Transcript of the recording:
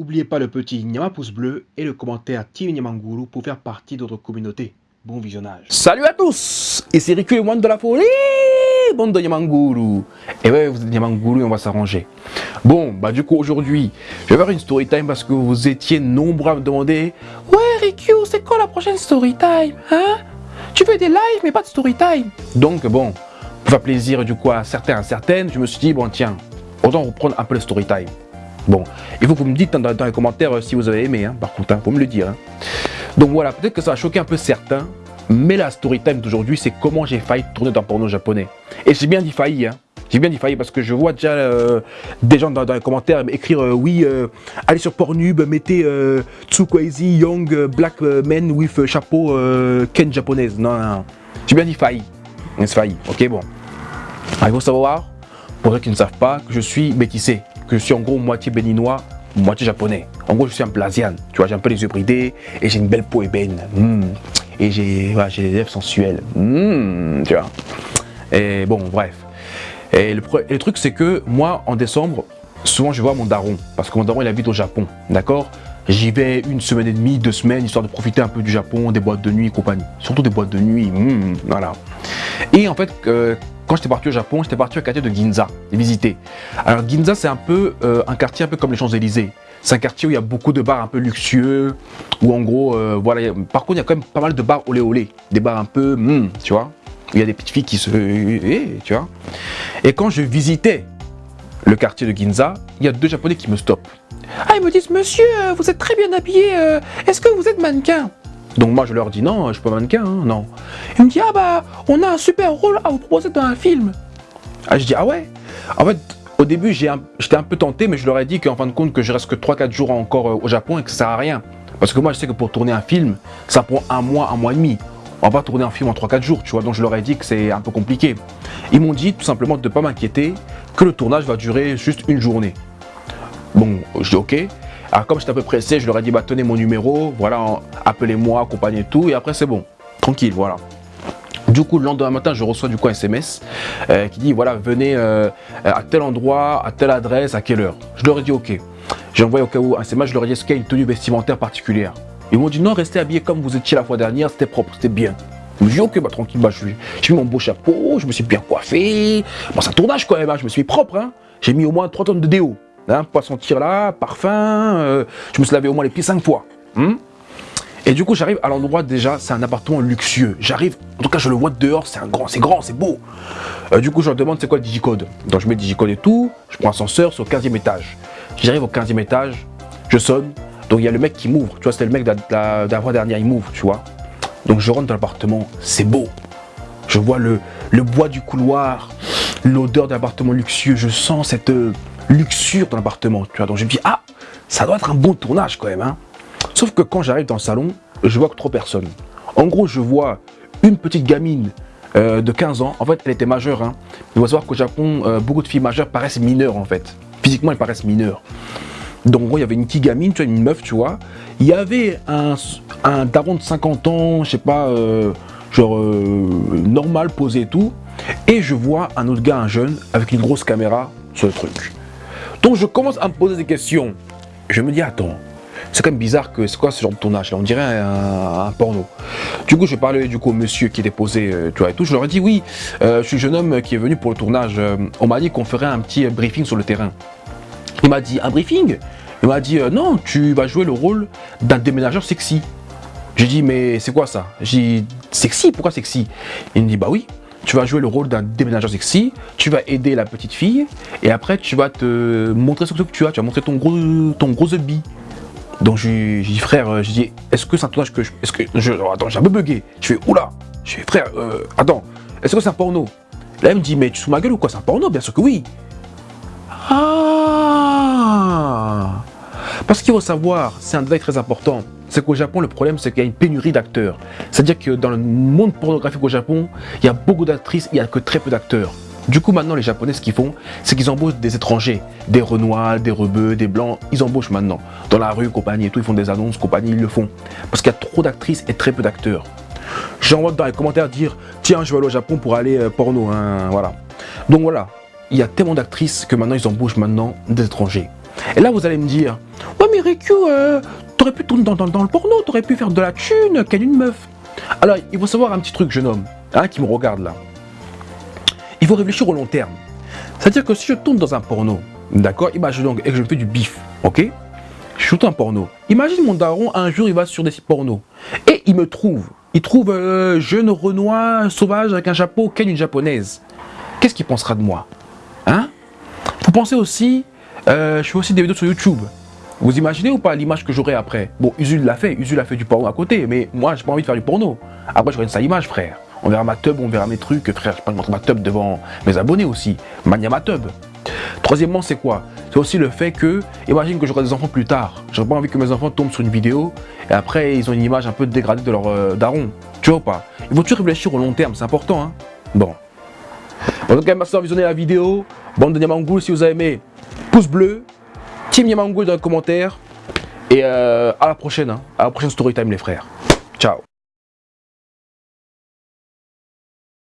N'oubliez pas le petit Nyama pouce bleu et le commentaire Team Nyamanguru pour faire partie de notre communauté. Bon visionnage. Salut à tous Ici Riku et Moine de la folie Bande de Nyamanguru Et ouais, vous êtes Nyamanguru et on va s'arranger. Bon, bah du coup aujourd'hui, je vais faire une story time parce que vous étiez nombreux à me demander Ouais Riku, c'est quoi la prochaine story time Hein? Tu fais des lives mais pas de story time Donc bon, pour faire plaisir du coup à certains à certaines, je me suis dit bon tiens, autant reprendre un peu le story time. Bon, il faut que vous me dites dans, les commentaires euh, si vous avez aimé, hein, par contre, hein, faut me le dire. Hein. Donc voilà, peut-être que ça va choquer un peu certains, mais la story time d'aujourd'hui, c'est comment j'ai failli tourner dans porno japonais. Et j'ai bien dit failli, hein. J'ai bien dit failli parce que je vois déjà euh, des gens dans, les commentaires écrire euh, oui, allez sur Pornhub, mettez Tsukwazi Young Black Men with chapeau Ken japonaise. Non, non, J'ai bien dit failli. C'est failli. Ok, bon. Ah, il faut savoir, pour ceux qui ne savent pas, que je suis métissé je suis en gros moitié béninois, moitié japonais. En gros, je suis un plasian. Tu vois, j'ai un peu les yeux bridés et j'ai une belle peau ébène. Hmm. Et j'ai des lèvres sensuelles. Hmm, tu vois. Et bon, bref. Et le, truc, c'est que moi, en décembre, souvent, je vois mon daron. Parce que mon daron, il habite au Japon. D'accord? J'y vais une semaine et demie, deux semaines, histoire de profiter un peu du Japon, des boîtes de nuit et compagnie. Surtout des boîtes de nuit, hmm, voilà. Et en fait, euh, quand j'étais parti au Japon, j'étais parti au quartier de Ginza, visiter. Alors Ginza, c'est un peu euh, un quartier un peu comme les Champs-Élysées. C'est un quartier où il y a beaucoup de bars un peu luxueux, où en gros, euh, voilà. Par contre, il y a quand même pas mal de bars olé olé, des bars un peu, hmm, tu vois. Il y a des petites filles qui se, eh, tu vois. Et quand je visitais le quartier de Ginza, il y a deux Japonais qui me stoppent. Ah, ils me disent, monsieur, euh, vous êtes très bien habillé, est-ce que vous êtes mannequin? Donc moi je leur dis non, je suis pas mannequin, hein, non. Il me dit ah bah on a un super rôle à vous proposer dans un film. Ah je dis ah ouais. En fait au début j'étais un, peu tenté mais je leur ai dit qu'en fin de compte que je reste que 3-4 jours encore euh, au Japon et que ça sert à rien. Parce que moi je sais que pour tourner un film ça prend un mois, un mois et demi. On va pas tourner un film en 3-4 jours, tu vois, donc je leur ai dit que c'est un peu compliqué. Ils m'ont dit tout simplement de ne pas m'inquiéter, que le tournage va durer juste une journée. Bon, je dis ok, alors comme j'étais un peu pressé, je leur ai dit bah tenez mon numéro, voilà, appelez-moi, accompagnez tout et après c'est bon, tranquille, voilà. Du coup, le lendemain matin, je reçois du coup un SMS euh, qui dit voilà, venez euh, à tel endroit, à telle adresse, à quelle heure. Je leur ai dit ok. J'ai envoyé au cas où un SMS, je leur ai dit est-ce qu'il y a une tenue vestimentaire particulière? Ils m'ont dit non, restez habillés comme vous étiez la fois dernière, c'était propre, c'était bien. Je me suis dit ok, bah tranquille, bah, j'ai mis mon beau chapeau, je me suis bien coiffé. Bon, c'est un tournage quand même, hein, je me suis propre. Hein. J'ai mis au moins 3 tonnes de déo. Hein, pas sentir là, parfum, euh, je me suis lavé au moins les pieds cinq fois. Hmm. Et du coup, j'arrive à l'endroit déjà, c'est un appartement luxueux. J'arrive, en tout cas, je le vois dehors, c'est grand, c'est grand, c'est beau. Euh, du coup, je leur demande c'est quoi le digicode? Donc, je mets le digicode et tout, je prends l'ascenseur, c'est au 15e étage. J'arrive au 15e étage, je sonne, donc il y a le mec qui m'ouvre. Tu vois, c'était le mec de la, fois dernière, il m'ouvre, tu vois. Donc, je rentre dans l'appartement, c'est beau. Je vois le, bois du couloir, l'odeur d'un appartement luxueux, je sens cette luxure dans l'appartement, tu vois. Donc je me dis, ah, ça doit être un bon tournage quand même, hein. Sauf que quand j'arrive dans le salon, je vois que trois personnes. En gros, je vois une petite gamine euh, de 15 ans. En fait, elle était majeure. Hein. Il faut savoir qu'au Japon, euh, beaucoup de filles majeures paraissent mineures en fait. Physiquement, elles paraissent mineures. Donc, en gros, il y avait une petite gamine, tu vois, une meuf, tu vois. Il y avait un, un daron de 50 ans, je sais pas, euh, genre normal, posé et tout. Et je vois un autre gars, un jeune, avec une grosse caméra sur le truc. Donc je commence à me poser des questions. Je me dis, attends, c'est quand même bizarre que c'est quoi ce genre de tournage là? On dirait un, porno. Du coup, je parlais du coup au monsieur qui était posé, euh, tu vois, et tout. Je leur ai dit, oui, euh, je suis un jeune homme qui est venu pour le tournage. Euh, on m'a dit qu'on ferait un petit briefing sur le terrain. Il m'a dit, un briefing? Il m'a dit, non, tu vas jouer le rôle d'un déménageur sexy. J'ai dit, mais c'est quoi ça? J'ai dit, sexy? Pourquoi sexy? Il me dit, bah oui, tu vas jouer le rôle d'un déménageur sexy, tu vas aider la petite fille, et après tu vas te montrer ce que tu as, tu vas montrer ton gros, ton gros. Donc j'ai dit frère, euh, j'ai dit est-ce que c'est un tournage que je, est-ce je, attends j'ai un peu bugué. Je fais oula, je fais frère, euh, attends, est-ce que c'est un porno? Là elle me dit mais tu sous ma gueule ou quoi? C'est un porno, bien sûr que oui. Ah Parce qu'il faut savoir, c'est un détail très important c'est qu'au Japon, le problème, c'est qu'il y a une pénurie d'acteurs. C'est-à-dire que dans le monde pornographique au Japon, il y a beaucoup d'actrices, il n'y a que très peu d'acteurs. Du coup, maintenant, les Japonais, ce qu'ils font, c'est qu'ils embauchent des étrangers, des Renois, des Rebeux, des Blancs, ils embauchent maintenant. Dans la rue, compagnie et tout, ils font des annonces, compagnie, ils le font. Parce qu'il y a trop d'actrices et très peu d'acteurs. J'envoie dans les commentaires dire, tiens, je vais aller au Japon pour aller euh, porno, hein, voilà. Donc voilà, il y a tellement d'actrices que maintenant, ils embauchent maintenant des étrangers. Et là, vous allez me dire, ouais, mais Riku, euh, t'aurais pu tourner dans, dans, le porno, t'aurais pu faire de la thune, qu'elle une meuf. Alors, il faut savoir un petit truc, jeune homme, hein, qui me regarde là. Il faut réfléchir au long terme. C'est-à-dire que si je tourne dans un porno, d'accord, imagine donc, et que je fais du bif, ok Je shoot un porno. Imagine mon daron, un jour, il va sur des sites porno. Et il me trouve, il trouve euh, jeune Renoir sauvage avec un chapeau, ken une japonaise. Qu'est-ce qu'il pensera de moi Hein? Vous pensez aussi, euh, je fais aussi des vidéos sur YouTube. Vous imaginez ou pas l'image que j'aurai après? Bon, Usul l'a fait, Usul a fait du porno à côté, mais moi, j'ai pas envie de faire du porno. Après, j'aurai une sale image, frère. On verra ma tub, on verra mes trucs, frère, je peux montrer ma tub devant mes abonnés aussi. Mania ma tub. Troisièmement, c'est quoi? C'est aussi le fait que, imagine que j'aurai des enfants plus tard. J'aurais pas envie que mes enfants tombent sur une vidéo et après ils ont une image un peu dégradée de leur euh, daron. Tu vois ou pas? Il faut toujours réfléchir au long terme, c'est important. Hein bon. En tout cas, merci d'avoir visionné la vidéo. Bande de Niamangoul, si vous avez aimé, pouce bleu. Team Niamangoul dans les commentaires. Et euh, à la prochaine, hein. à la prochaine story time les frères. Ciao